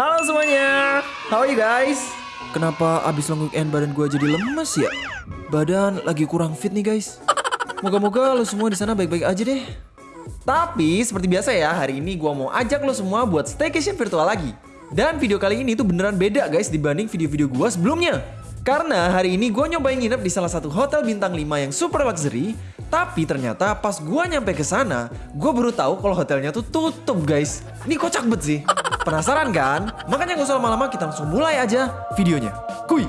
Halo semuanya, how are you guys? Kenapa abis long weekend badan gue jadi lemes ya? Badan lagi kurang fit nih guys. Moga-moga lo semua di sana baik-baik aja deh. Tapi seperti biasa ya, hari ini gue mau ajak lo semua buat staycation virtual lagi. Dan video kali ini tuh beneran beda guys dibanding video-video gue sebelumnya. Karena hari ini gue nyobain nginep di salah satu hotel bintang 5 yang super luxury tapi ternyata pas gua nyampe ke sana, gua baru tahu kalau hotelnya tuh tutup, guys. Ini kocak banget sih. Penasaran kan? Makanya gak usah lama-lama, kita langsung mulai aja videonya. Kuy!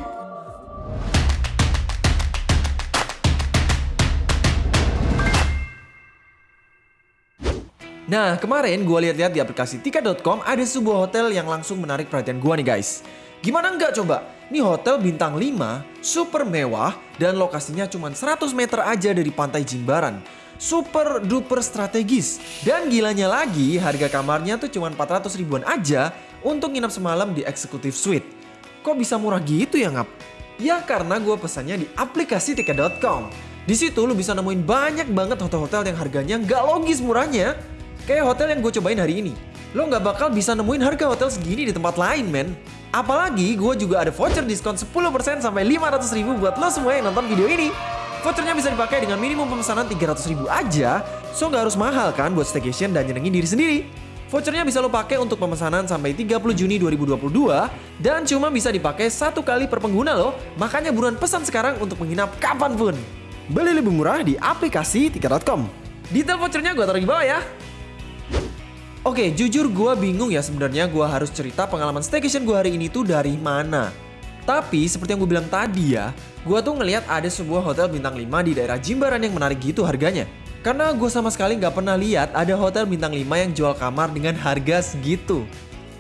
Nah, kemarin gue lihat-lihat di aplikasi tiket.com ada sebuah hotel yang langsung menarik perhatian gue nih guys. Gimana enggak coba? Ini hotel bintang 5, super mewah, dan lokasinya cuma 100 meter aja dari pantai Jimbaran. Super duper strategis. Dan gilanya lagi, harga kamarnya tuh cuma 400 ribuan aja untuk nginap semalam di Executive Suite. Kok bisa murah gitu ya ngap? Ya karena gue pesannya di aplikasi tiket.com. Di situ lu bisa nemuin banyak banget hotel-hotel yang harganya nggak logis murahnya. Kayak hotel yang gue cobain hari ini. Lo nggak bakal bisa nemuin harga hotel segini di tempat lain, men. Apalagi gue juga ada voucher diskon 10% sampai 500 ribu buat lo semua yang nonton video ini. Vouchernya bisa dipakai dengan minimum pemesanan 300 ribu aja, so nggak harus mahal kan buat staycation dan nyenengin diri sendiri. Vouchernya bisa lo pakai untuk pemesanan sampai 30 Juni 2022 dan cuma bisa dipakai satu kali per pengguna lo, makanya buruan pesan sekarang untuk menginap kapan pun. Beli lebih murah di aplikasi tiket.com. Detail vouchernya gue taruh di bawah ya. Oke, jujur gue bingung ya sebenarnya gue harus cerita pengalaman staycation gue hari ini tuh dari mana. Tapi seperti yang gue bilang tadi ya, gue tuh ngeliat ada sebuah hotel bintang 5 di daerah Jimbaran yang menarik gitu harganya. Karena gue sama sekali nggak pernah lihat ada hotel bintang 5 yang jual kamar dengan harga segitu.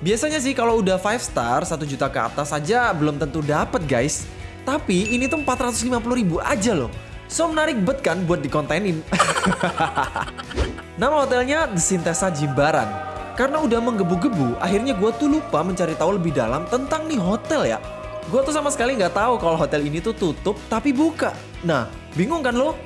Biasanya sih kalau udah 5 star 1 juta ke atas aja belum tentu dapet guys. Tapi ini tuh 450 ribu aja loh. So menarik bet kan buat dikontenin. Nama hotelnya The Sintesa Jimbaran. Karena udah menggebu-gebu, akhirnya gue tuh lupa mencari tahu lebih dalam tentang nih hotel ya. Gue tuh sama sekali nggak tahu kalau hotel ini tuh tutup tapi buka. Nah, bingung kan lo?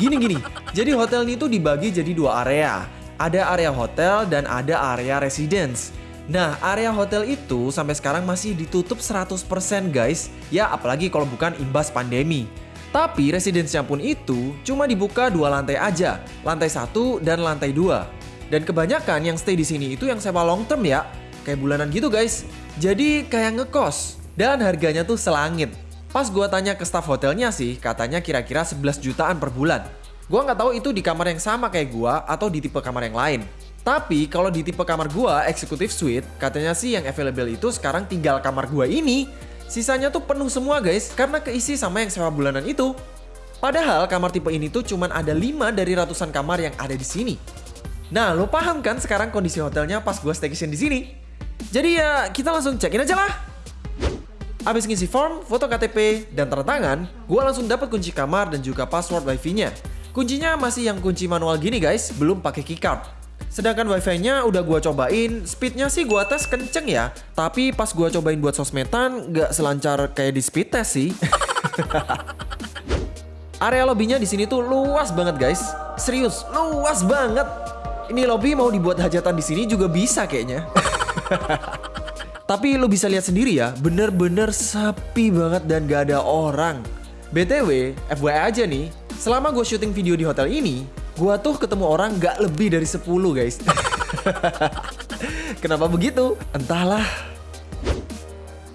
Gini-gini, jadi hotel ini tuh dibagi jadi dua area. Ada area hotel dan ada area residence. Nah, area hotel itu sampai sekarang masih ditutup 100% guys. Ya, apalagi kalau bukan imbas pandemi. Tapi residence pun itu cuma dibuka dua lantai aja, lantai satu dan lantai dua. Dan kebanyakan yang stay di sini itu yang sewa long term ya, kayak bulanan gitu guys. Jadi kayak ngekos dan harganya tuh selangit. Pas gua tanya ke staff hotelnya sih, katanya kira-kira 11 jutaan per bulan. Gua nggak tahu itu di kamar yang sama kayak gua atau di tipe kamar yang lain. Tapi kalau di tipe kamar gua, executive suite, katanya sih yang available itu sekarang tinggal kamar gua ini Sisanya tuh penuh semua guys, karena keisi sama yang sewa bulanan itu. Padahal kamar tipe ini tuh cuman ada 5 dari ratusan kamar yang ada di sini. Nah, lo paham kan sekarang kondisi hotelnya pas gue staycation di sini? Jadi ya, kita langsung cekin aja lah. Abis ngisi form, foto KTP, dan tanda tangan, gue langsung dapat kunci kamar dan juga password wifi-nya. Kuncinya masih yang kunci manual gini guys, belum pakai keycard. Sedangkan wifi-nya udah gua cobain, speednya sih gua tes kenceng ya. Tapi pas gua cobain buat sosmedan, nggak selancar kayak di speed test sih. Area lobbynya di sini tuh luas banget guys. Serius, luas banget. Ini lobby mau dibuat hajatan di sini juga bisa kayaknya. Tapi lo bisa lihat sendiri ya, bener-bener sepi banget dan gak ada orang. BTW, FYI aja nih, selama gue syuting video di hotel ini, Gua tuh ketemu orang gak lebih dari 10 guys. Kenapa begitu? Entahlah.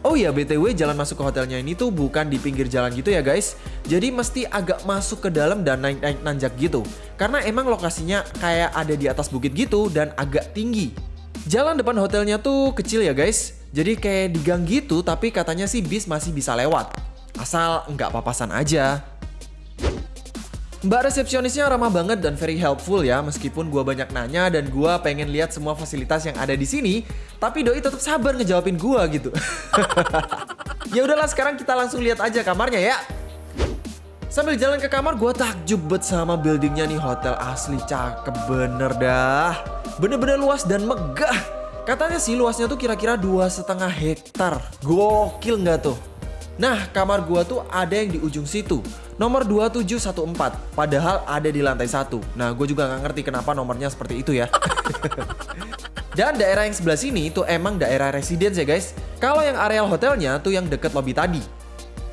Oh iya BTW jalan masuk ke hotelnya ini tuh bukan di pinggir jalan gitu ya guys Jadi mesti agak masuk ke dalam dan naik-naik nanjak gitu Karena emang lokasinya kayak ada di atas bukit gitu dan agak tinggi Jalan depan hotelnya tuh kecil ya guys Jadi kayak di gang gitu tapi katanya sih bis masih bisa lewat Asal nggak papasan aja Mbak resepsionisnya ramah banget dan very helpful ya meskipun gue banyak nanya dan gue pengen lihat semua fasilitas yang ada di sini tapi doi tetap sabar ngejawabin gue gitu. ya udahlah sekarang kita langsung lihat aja kamarnya ya. Sambil jalan ke kamar gue takjub bet sama buildingnya nih hotel asli cakep bener dah. Bener-bener luas dan megah. Katanya sih luasnya tuh kira-kira dua setengah hektar. Gokil nggak tuh? Nah, kamar gua tuh ada yang di ujung situ. Nomor 2714, padahal ada di lantai satu. Nah, gue juga nggak ngerti kenapa nomornya seperti itu ya. Dan daerah yang sebelah sini itu emang daerah residence ya guys. Kalau yang areal hotelnya tuh yang deket lobby tadi.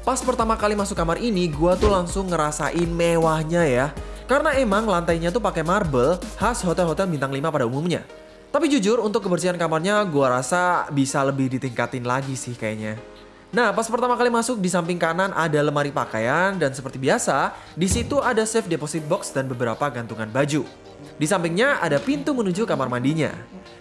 Pas pertama kali masuk kamar ini, gua tuh langsung ngerasain mewahnya ya. Karena emang lantainya tuh pakai marble khas hotel-hotel bintang 5 pada umumnya. Tapi jujur untuk kebersihan kamarnya gua rasa bisa lebih ditingkatin lagi sih kayaknya. Nah, pas pertama kali masuk di samping kanan ada lemari pakaian dan seperti biasa, di situ ada safe deposit box dan beberapa gantungan baju. Di sampingnya ada pintu menuju kamar mandinya.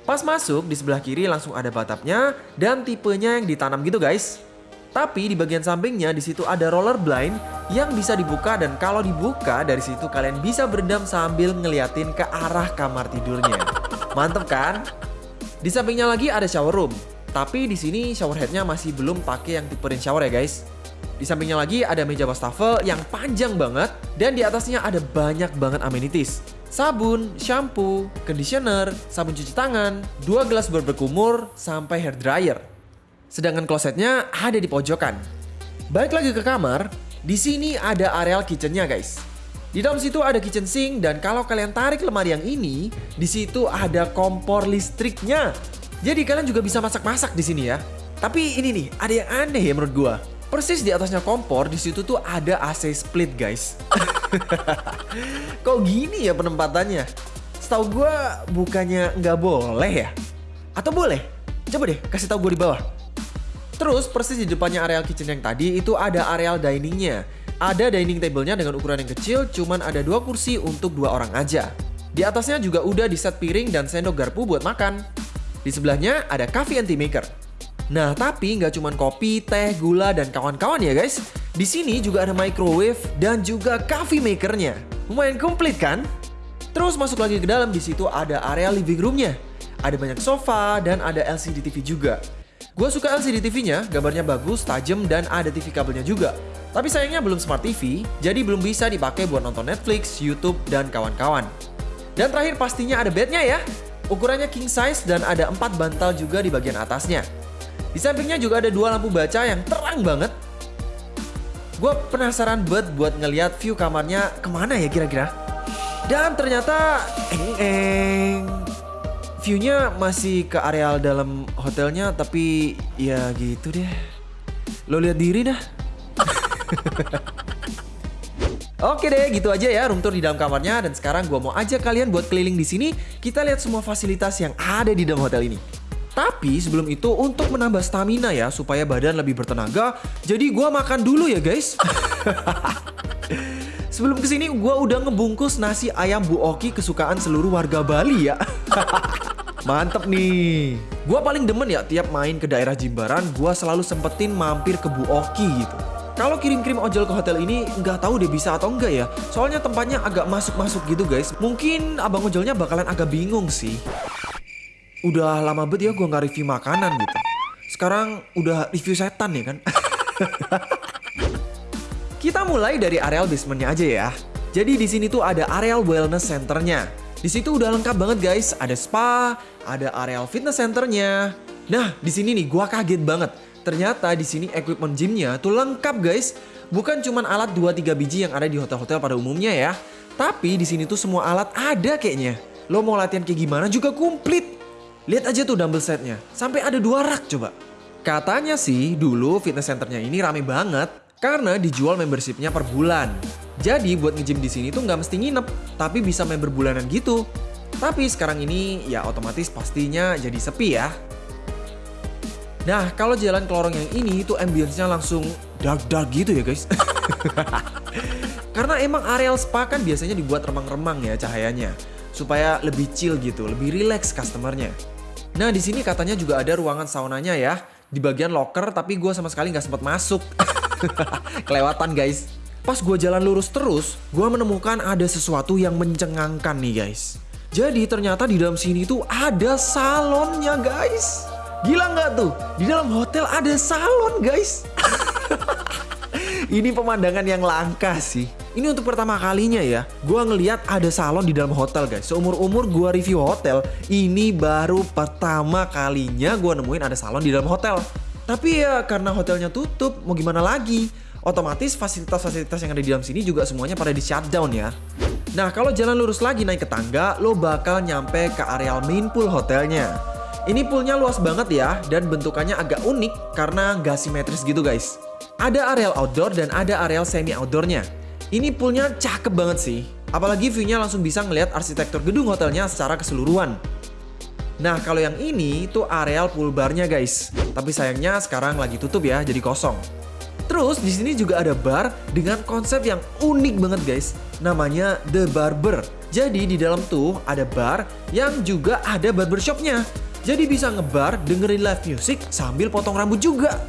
Pas masuk, di sebelah kiri langsung ada batapnya dan tipenya yang ditanam gitu guys. Tapi di bagian sampingnya di situ ada roller blind yang bisa dibuka dan kalau dibuka dari situ kalian bisa berendam sambil ngeliatin ke arah kamar tidurnya. Mantep kan? Di sampingnya lagi ada shower room. Tapi di sini shower headnya masih belum pakai yang tipe rain shower ya guys. Di sampingnya lagi ada meja wastafel yang panjang banget dan di atasnya ada banyak banget amenities sabun, shampoo, conditioner, sabun cuci tangan, dua gelas berkumur, sampai hair dryer. Sedangkan klosetnya ada di pojokan. Balik lagi ke kamar, di sini ada areal kitchennya guys. Di dalam situ ada kitchen sink dan kalau kalian tarik lemari yang ini, di situ ada kompor listriknya. Jadi kalian juga bisa masak-masak di sini ya. Tapi ini nih, ada yang aneh ya menurut gua. Persis di atasnya kompor, di situ tuh ada AC split guys. Kok gini ya penempatannya? Setahu gue bukannya nggak boleh ya? Atau boleh? Coba deh kasih tahu gue di bawah. Terus persis di depannya areal kitchen yang tadi itu ada areal diningnya. Ada dining table-nya dengan ukuran yang kecil, cuman ada dua kursi untuk dua orang aja. Di atasnya juga udah di set piring dan sendok garpu buat makan. Di sebelahnya ada coffee and tea maker. Nah, tapi nggak cuma kopi, teh, gula, dan kawan-kawan ya guys. Di sini juga ada microwave dan juga coffee makernya. Lumayan komplit kan? Terus masuk lagi ke dalam, di situ ada area living roomnya. Ada banyak sofa dan ada LCD TV juga. Gue suka LCD TV-nya, gambarnya bagus, tajam, dan ada TV kabelnya juga. Tapi sayangnya belum smart TV, jadi belum bisa dipakai buat nonton Netflix, YouTube, dan kawan-kawan. Dan terakhir pastinya ada bednya ya. Ukurannya king size dan ada empat bantal juga di bagian atasnya. Di sampingnya juga ada dua lampu baca yang terang banget. Gue penasaran banget buat ngeliat view kamarnya ke mana ya kira-kira. Dan ternyata eng eng viewnya masih ke areal dalam hotelnya tapi ya gitu deh. Lo lihat diri dah. Oke deh, gitu aja ya room tour di dalam kamarnya dan sekarang gue mau ajak kalian buat keliling di sini. Kita lihat semua fasilitas yang ada di dalam hotel ini. Tapi sebelum itu untuk menambah stamina ya supaya badan lebih bertenaga, jadi gua makan dulu ya guys. sebelum ke sini gua udah ngebungkus nasi ayam Bu Oki kesukaan seluruh warga Bali ya. Mantep nih. Gua paling demen ya tiap main ke daerah Jimbaran, gua selalu sempetin mampir ke Bu Oki gitu. Kalau kirim-kirim ojol ke hotel ini nggak tahu deh bisa atau enggak ya. Soalnya tempatnya agak masuk-masuk gitu guys. Mungkin abang ojolnya bakalan agak bingung sih udah lama banget ya gue nggak review makanan gitu. Sekarang udah review setan ya kan. Kita mulai dari areal basementnya aja ya. Jadi di sini tuh ada areal wellness centernya. Di situ udah lengkap banget guys. Ada spa, ada areal fitness centernya. Nah di sini nih gue kaget banget. Ternyata di sini equipment gymnya tuh lengkap guys. Bukan cuma alat 2-3 biji yang ada di hotel-hotel pada umumnya ya. Tapi di sini tuh semua alat ada kayaknya. Lo mau latihan kayak gimana juga komplit. Lihat aja tuh dumbbell setnya, sampai ada dua rak coba. Katanya sih dulu fitness centernya ini rame banget karena dijual membershipnya per bulan. Jadi buat nge-gym di sini tuh nggak mesti nginep, tapi bisa member bulanan gitu. Tapi sekarang ini ya otomatis pastinya jadi sepi ya. Nah kalau jalan ke lorong yang ini tuh ambience-nya langsung dark-dark gitu ya guys. Karena emang areal spa kan biasanya dibuat remang-remang ya cahayanya. Supaya lebih chill gitu, lebih relax customernya. Nah di sini katanya juga ada ruangan saunanya ya di bagian locker tapi gue sama sekali nggak sempat masuk. Kelewatan guys. Pas gue jalan lurus terus, gue menemukan ada sesuatu yang mencengangkan nih guys. Jadi ternyata di dalam sini tuh ada salonnya guys. Gila nggak tuh? Di dalam hotel ada salon guys. Ini pemandangan yang langka sih. Ini untuk pertama kalinya ya, gue ngeliat ada salon di dalam hotel guys. Seumur-umur gue review hotel, ini baru pertama kalinya gue nemuin ada salon di dalam hotel. Tapi ya karena hotelnya tutup, mau gimana lagi? Otomatis fasilitas-fasilitas yang ada di dalam sini juga semuanya pada di shutdown ya. Nah kalau jalan lurus lagi naik ke tangga, lo bakal nyampe ke areal main pool hotelnya. Ini poolnya luas banget ya, dan bentukannya agak unik karena nggak simetris gitu guys. Ada areal outdoor dan ada areal semi outdoornya. Ini poolnya cakep banget sih. Apalagi view-nya langsung bisa ngeliat arsitektur gedung hotelnya secara keseluruhan. Nah kalau yang ini tuh areal pool barnya guys. Tapi sayangnya sekarang lagi tutup ya, jadi kosong. Terus di sini juga ada bar dengan konsep yang unik banget guys. Namanya The Barber. Jadi di dalam tuh ada bar yang juga ada barbershopnya. Jadi bisa ngebar, dengerin live music sambil potong rambut juga.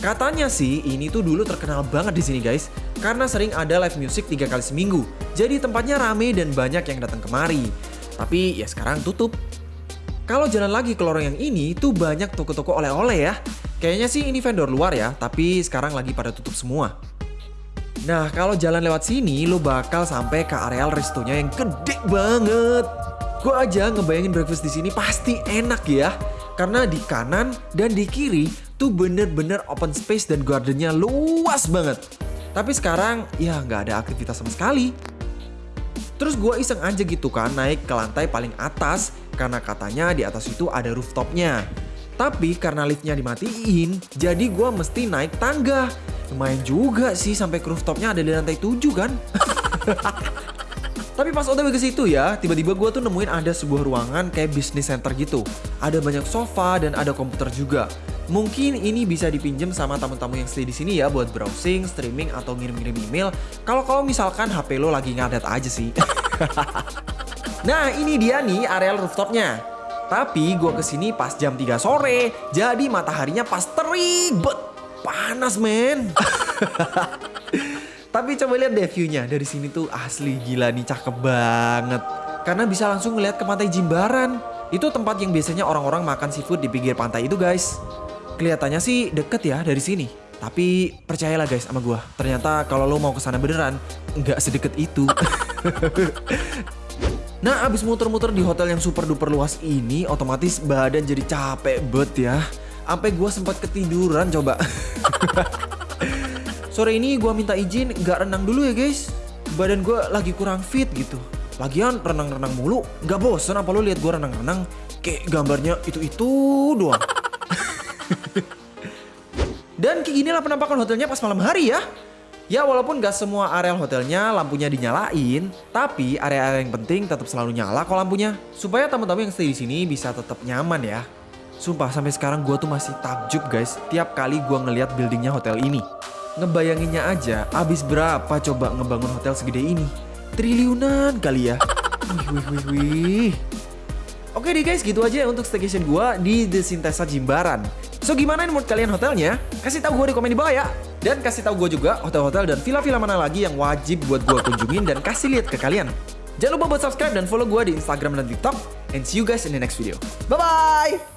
Katanya sih ini tuh dulu terkenal banget di sini guys, karena sering ada live music tiga kali seminggu. Jadi tempatnya rame dan banyak yang datang kemari. Tapi ya sekarang tutup. Kalau jalan lagi ke lorong yang ini tuh banyak toko-toko oleh-oleh ya. Kayaknya sih ini vendor luar ya, tapi sekarang lagi pada tutup semua. Nah, kalau jalan lewat sini, lo bakal sampai ke areal restonya yang gede banget. Gue aja ngebayangin breakfast di sini pasti enak ya. Karena di kanan dan di kiri tuh bener-bener open space dan gardennya luas banget. Tapi sekarang ya nggak ada aktivitas sama sekali. Terus gue iseng aja gitu kan naik ke lantai paling atas karena katanya di atas itu ada rooftopnya. Tapi karena liftnya dimatiin, jadi gue mesti naik tangga. Lumayan juga sih sampai ke rooftopnya ada di lantai 7 kan. Tapi pas otw ke situ ya, tiba-tiba gue tuh nemuin ada sebuah ruangan kayak business center gitu. Ada banyak sofa dan ada komputer juga. Mungkin ini bisa dipinjem sama tamu-tamu yang stay di sini ya buat browsing, streaming atau ngirim-ngirim email. Kalau kalau misalkan HP lo lagi ngadat aja sih. nah ini dia nih areal rooftopnya. Tapi gue ke sini pas jam 3 sore, jadi mataharinya pas terik. Panas men. Tapi coba lihat deh view-nya dari sini tuh asli gila nih cakep banget. Karena bisa langsung ngeliat ke pantai Jimbaran. Itu tempat yang biasanya orang-orang makan seafood di pinggir pantai itu guys. Kelihatannya sih deket ya dari sini. Tapi percayalah guys sama gue. Ternyata kalau lo mau ke sana beneran, nggak sedekat itu. nah abis muter-muter di hotel yang super duper luas ini, otomatis badan jadi capek bet ya. Sampai gue sempat ketiduran coba. Sore ini gue minta izin gak renang dulu ya guys. Badan gue lagi kurang fit gitu. Lagian renang-renang mulu, gak bosen apa lo lihat gue renang-renang? Kayak gambarnya itu-itu doang. Dan kayak gini lah penampakan hotelnya pas malam hari ya. Ya walaupun gak semua areal hotelnya lampunya dinyalain, tapi area-area yang penting tetap selalu nyala kok lampunya. Supaya tamu-tamu yang stay di sini bisa tetap nyaman ya. Sumpah sampai sekarang gue tuh masih takjub guys tiap kali gue ngeliat buildingnya hotel ini. Ngebayanginnya aja, abis berapa coba ngebangun hotel segede ini? Triliunan kali ya. Wih, wih, wih, wih. Oke deh guys, gitu aja untuk staycation gua di The Sintesa Jimbaran. So gimana menurut kalian hotelnya? Kasih tahu gue di komen di bawah ya. Dan kasih tahu gue juga hotel-hotel dan villa-villa mana lagi yang wajib buat gue kunjungin dan kasih lihat ke kalian. Jangan lupa buat subscribe dan follow gue di Instagram dan TikTok. And see you guys in the next video. Bye-bye!